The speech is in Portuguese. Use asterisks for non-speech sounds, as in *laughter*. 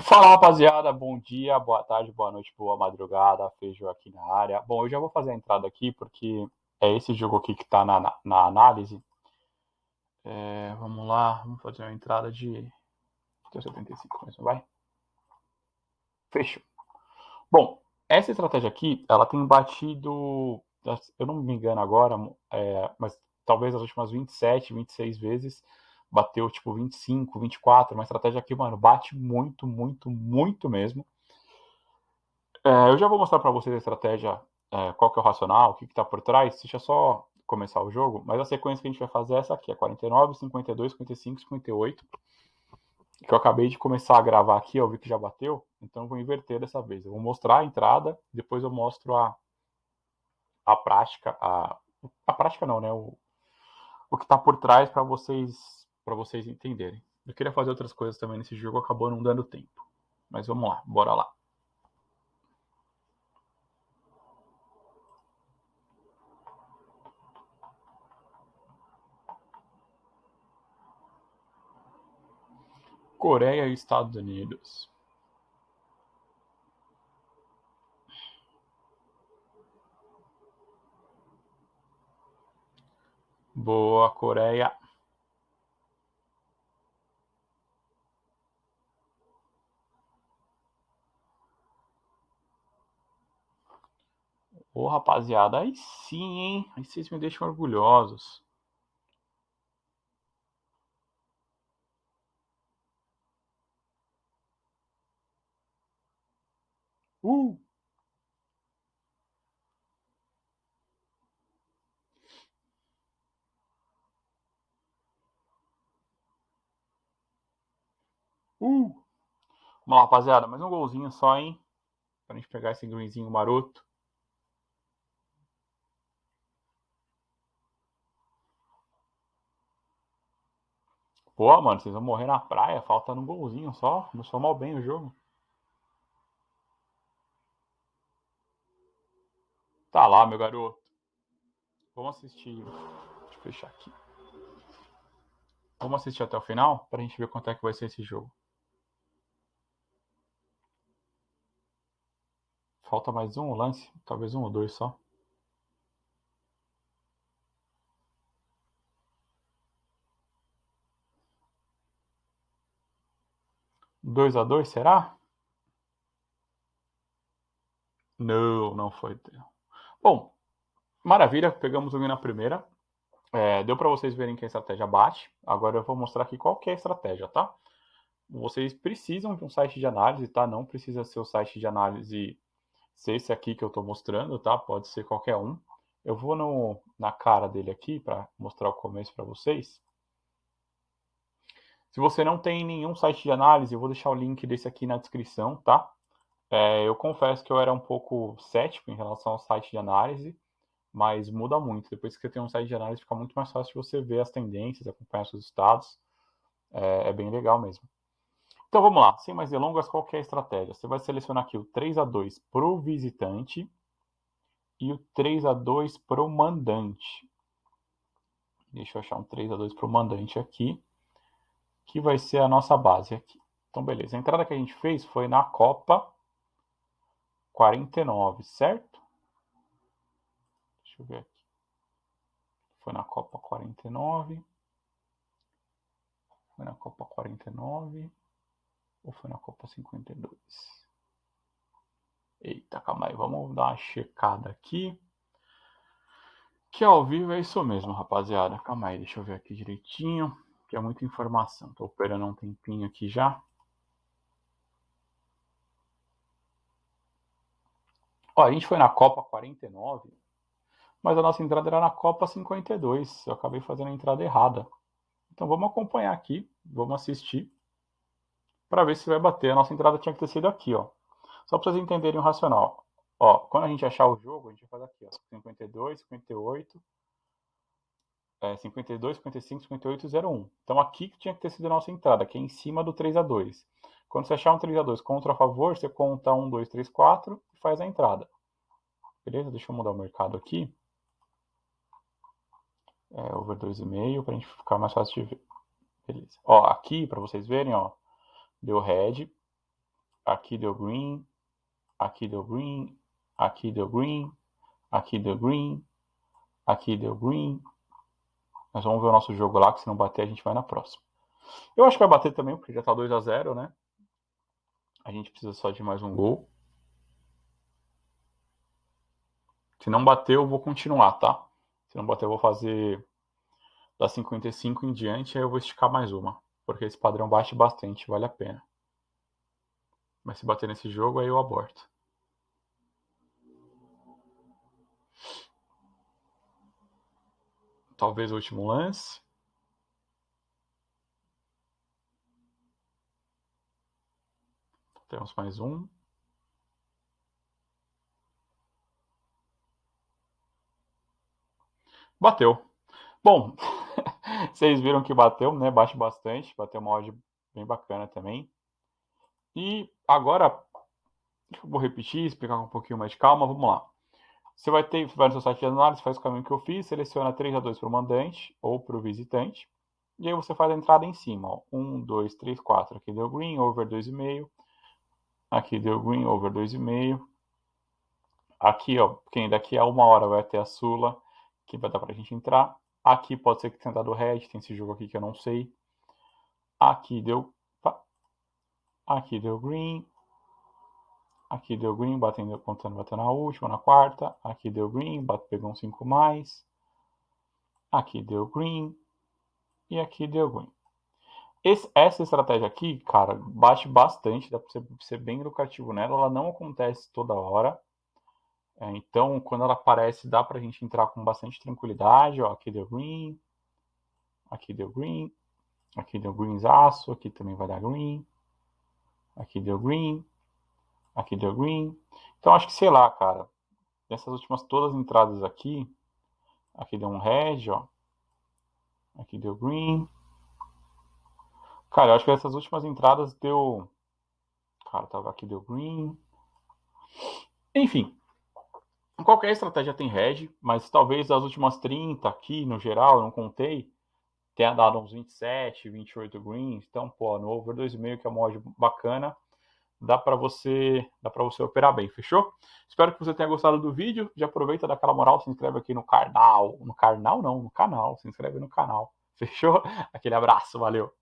Fala rapaziada, bom dia, boa tarde, boa noite, boa madrugada, Feijão aqui na área. Bom, eu já vou fazer a entrada aqui porque é esse jogo aqui que está na, na, análise. É, vamos lá, vamos fazer uma entrada de 75 mesmo, vai. Fechou. Bom, essa estratégia aqui, ela tem batido, eu não me engano agora, é, mas talvez as últimas 27, 26 vezes, bateu tipo 25, 24, uma estratégia que, mano, bate muito, muito, muito mesmo. É, eu já vou mostrar para vocês a estratégia, é, qual que é o racional, o que está por trás, deixa só começar o jogo, mas a sequência que a gente vai fazer é essa aqui, é 49, 52, 55, 58, que eu acabei de começar a gravar aqui, eu vi que já bateu, então eu vou inverter dessa vez. Eu vou mostrar a entrada, depois eu mostro a, a prática, a, a prática não, né, o, o que está por trás para vocês para vocês entenderem. Eu queria fazer outras coisas também nesse jogo, acabou não dando tempo. Mas vamos lá, bora lá. Coreia e Estados Unidos. Boa, Coreia. Ô, rapaziada, aí sim, hein? Aí vocês me deixam orgulhosos. Uh! Uh! Vamos lá, rapaziada. Mais um golzinho só, hein? Pra gente pegar esse greenzinho maroto. Pô, mano, vocês vão morrer na praia, faltando um golzinho só. Começou mal bem o jogo. Tá lá, meu garoto. Vamos assistir. Deixa eu fechar aqui. Vamos assistir até o final pra gente ver quanto é que vai ser esse jogo. Falta mais um lance, talvez um ou dois só. 2 a 2 será? Não, não foi. Bom, maravilha, pegamos o na primeira. É, deu para vocês verem que a estratégia bate. Agora eu vou mostrar aqui qual que é a estratégia, tá? Vocês precisam de um site de análise, tá? Não precisa ser o site de análise ser esse aqui que eu estou mostrando, tá? Pode ser qualquer um. Eu vou no, na cara dele aqui para mostrar o começo para vocês. Se você não tem nenhum site de análise, eu vou deixar o link desse aqui na descrição, tá? É, eu confesso que eu era um pouco cético em relação ao site de análise, mas muda muito. Depois que você tem um site de análise, fica muito mais fácil você ver as tendências, acompanhar seus estados. É, é bem legal mesmo. Então vamos lá, sem mais delongas, qual é a estratégia? Você vai selecionar aqui o 3 a 2 para o visitante e o 3 a 2 para o mandante. Deixa eu achar um 3 a 2 para o mandante aqui que vai ser a nossa base aqui. Então, beleza. A entrada que a gente fez foi na Copa 49, certo? Deixa eu ver aqui. Foi na Copa 49. Foi na Copa 49. Ou foi na Copa 52? Eita, calma aí. Vamos dar uma checada aqui. Que ao vivo é isso mesmo, rapaziada. Calma aí, deixa eu ver aqui direitinho que é muita informação. Estou operando um tempinho aqui já. Ó, a gente foi na Copa 49, mas a nossa entrada era na Copa 52. Eu acabei fazendo a entrada errada. Então vamos acompanhar aqui, vamos assistir, para ver se vai bater. A nossa entrada tinha que ter sido aqui, ó. Só para vocês entenderem o racional. Ó, quando a gente achar o jogo, a gente vai fazer aqui, ó, 52, 58, é, 52, 55, 58 01. Então aqui que tinha que ter sido a nossa entrada, que é em cima do 3 a 2. Quando você achar um 3 a 2 contra a favor, você conta 1, 2, 3, 4 e faz a entrada. Beleza? Deixa eu mudar o mercado aqui. É, over 2,5 para a gente ficar mais fácil de ver. Beleza. Ó, aqui, para vocês verem, ó, deu red. aqui deu green, aqui deu green, aqui deu green, aqui deu green, aqui deu green. Nós vamos ver o nosso jogo lá, que se não bater a gente vai na próxima. Eu acho que vai bater também, porque já tá 2 a 0 né? A gente precisa só de mais um gol. Se não bater, eu vou continuar, tá? Se não bater, eu vou fazer da 55 em diante, aí eu vou esticar mais uma. Porque esse padrão bate bastante, vale a pena. Mas se bater nesse jogo, aí eu aborto. Talvez o último lance. Temos mais um. Bateu. Bom, *laughs* vocês viram que bateu, né? Bate bastante. Bateu uma odd bem bacana também. E agora, eu vou repetir, explicar com um pouquinho mais de calma. Vamos lá. Você vai ter, vai no seu site de análise, faz o caminho que eu fiz, seleciona 3 a 2 para o mandante ou para o visitante. E aí você faz a entrada em cima. Ó. 1, 2, 3, 4. Aqui deu green, over 2,5. Aqui deu green, over 2,5. Aqui, ó, quem daqui a uma hora vai ter a Sula, que vai dar para a gente entrar. Aqui pode ser que tenha dado red, tem esse jogo aqui que eu não sei. Aqui deu... Aqui deu green, Aqui deu green, batendo, contando, batendo na última, na quarta. Aqui deu green, bate, pegou um 5 mais. Aqui deu green. E aqui deu green. Esse, essa estratégia aqui, cara, bate bastante, dá para ser, ser, bem lucrativo nela. Ela não acontece toda hora. É, então, quando ela aparece, dá para a gente entrar com bastante tranquilidade. Ó, aqui deu green. Aqui deu green. Aqui deu greenzaço. Aqui também vai dar green. Aqui deu green. Aqui deu green. Então, acho que, sei lá, cara. Dessas últimas todas as entradas aqui. Aqui deu um red, ó. Aqui deu green. Cara, eu acho que essas últimas entradas deu... Cara, tava aqui deu green. Enfim. Qualquer estratégia tem red, mas talvez as últimas 30 aqui, no geral, eu não contei, tenha dado uns 27, 28 greens. Então, pô, no over 2,5, que é uma mod bacana, dá para você, dá para você operar bem, fechou? Espero que você tenha gostado do vídeo. Já aproveita daquela moral, se inscreve aqui no canal, no canal não, no canal, se inscreve no canal. *laughs* Fechou? Aquele abraço, valeu.